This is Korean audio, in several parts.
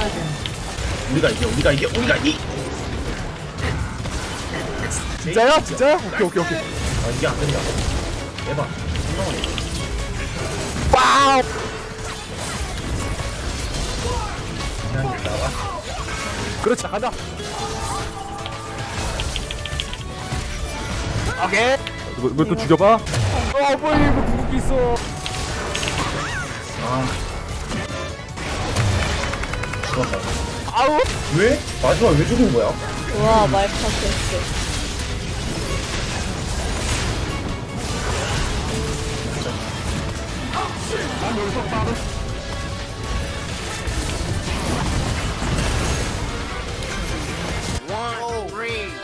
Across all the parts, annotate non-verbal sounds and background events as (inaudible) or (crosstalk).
막아야 돼. 우리가 이겨 우리가 이겨 우리가 이! 진짜야? 진짜야? 오케이 오케이 오케이. 아 이게 안 된다. 대박! 그냥 나와 그렇지 간다 오케이. 이거, 이거 또 죽여봐? 어 뭐야 이거 궁극기 있어? 아 죽었다 아우. 왜? 마지막 왜 죽은 거야? 와 말파스했어.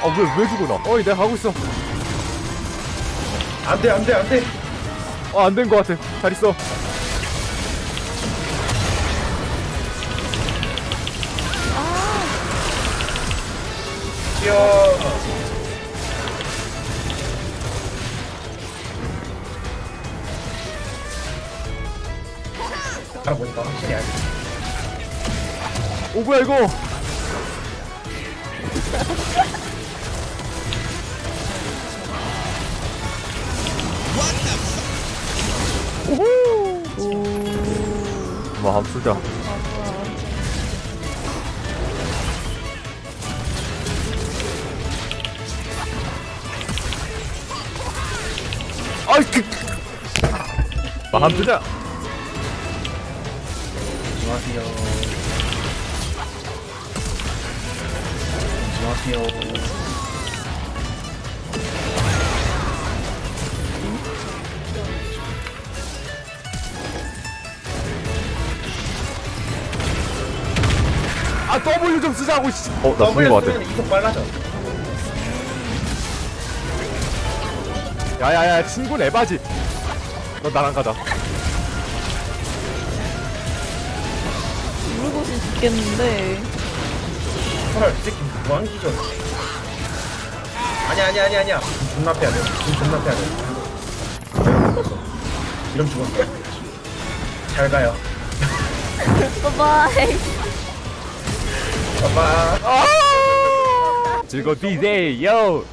아 왜 왜 죽어 나? 어이 내가 가고 있어. 안돼 안돼 안돼. 어안된 거 같아. 잘 있어 뛰어 알아보니까 확실히 알지 오 뭐야 이거 오호 와쏘 아이 그. 와, 한번 쏘자. 안녕하세요. 안녕하세요. 아 W 좀 쓰자고 씨. 어 나 죽은 W 거 같아. 이속 빨라져 야야야 친구 에바지 너 나랑 가자 물고시 죽겠는데 헐, 이 새끼 무한기전. 아니야, 아니야, 아니야, 아니야. 존나 패야 돼. 존나 패야 돼. 이러면 죽었어. 잘 가요. 바이바이 봐봐. 즐거우세요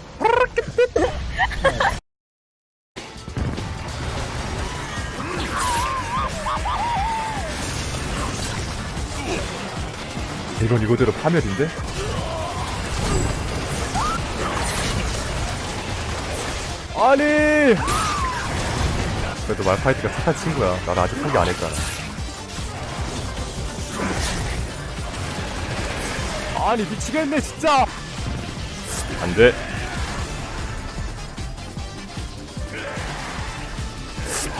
이건 이거대로 파멸인데? 아니! 그래도 말파이트가 착한 친구야. 나를 아직 포기 안 했잖아. 아니 미치겠네 진짜! 안 돼.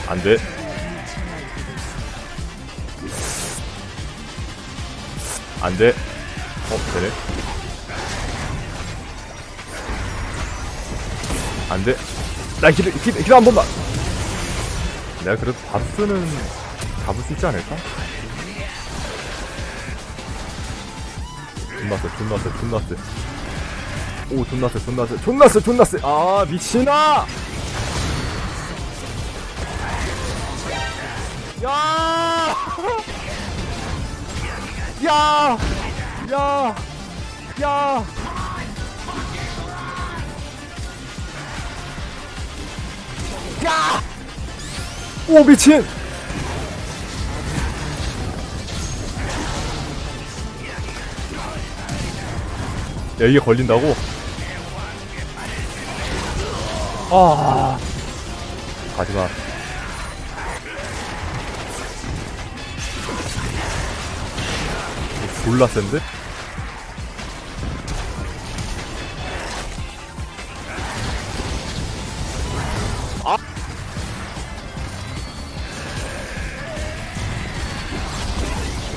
안 돼 안돼. 어 되네. 안돼. 나 기도 기도 기도 한 번만. 내가 그래도 바스는 잡을 수 있지 않을까? 존나 세 존나 세 존나 세오 존나 세 존나 세 존나 세 존나 세아 미친아! 야! (laughs) 야! 야! 야! 야! 오 미친! 야 이게 걸린다고? 아 가지마 졸라 센데? 아!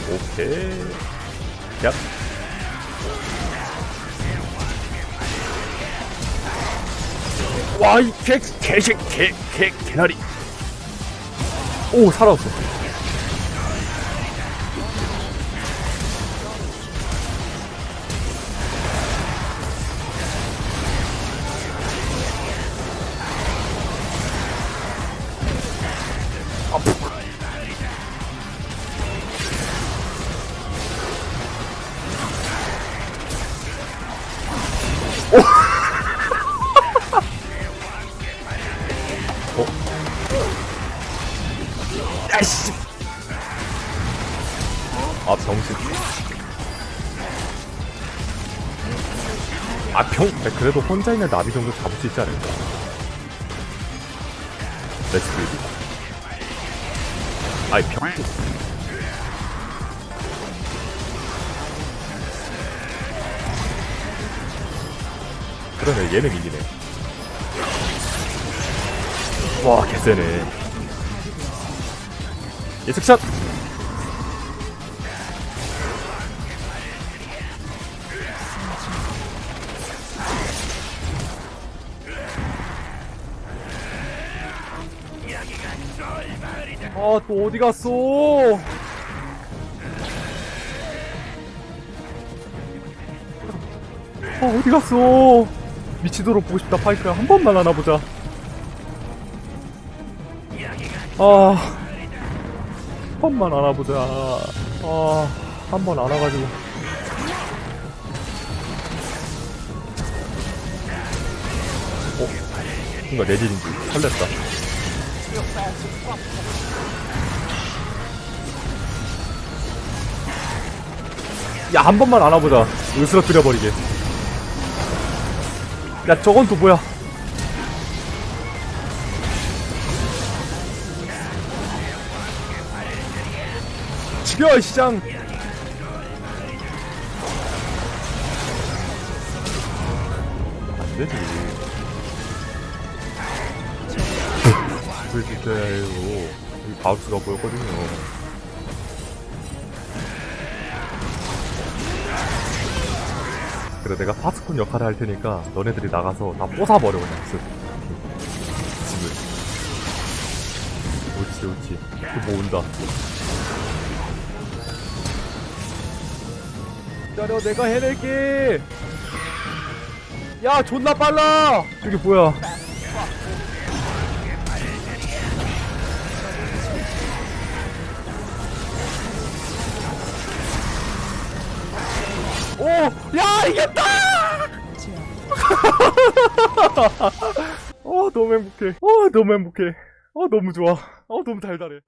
오케이 야 와, 이 개, 개식, 개, 개, 개나리. 오, 살아왔어. 그래도 혼자 있는 나비 정도 잡을 수 있지 않을까? 렛츠 그리디 아이 병. 그러네 얘는 이기네. 와 개쎄네. 예측샷 아 또 어디 갔어 아 어디 갔어 미치도록 보고 싶다 파이크야 한 번만 안아보자 아, 한 번만 안아보자. 아, 한 번 안아가지고. 어, 뭔가 내질인지 설렜다. 야, 한 번만 안아보자. 으스러뜨려버리게. 야, 저건 또 뭐야? 죽여, 이 시장! 안 되지. 수 있어야 해요. 여기 바우스가 보였거든요. 그래, 내가 파스콘 역할을 할 테니까 너네들이 나가서 다 뽀사버려, 그냥. 쓱. 집을. 옳지, 옳지. 또 모은다. 기다려 내가 해낼게 야 존나 빨라 저게 뭐야 오! 야 이겼다! 어 너무 행복해 어 너무 행복해 어 너무 좋아 어 너무 달달해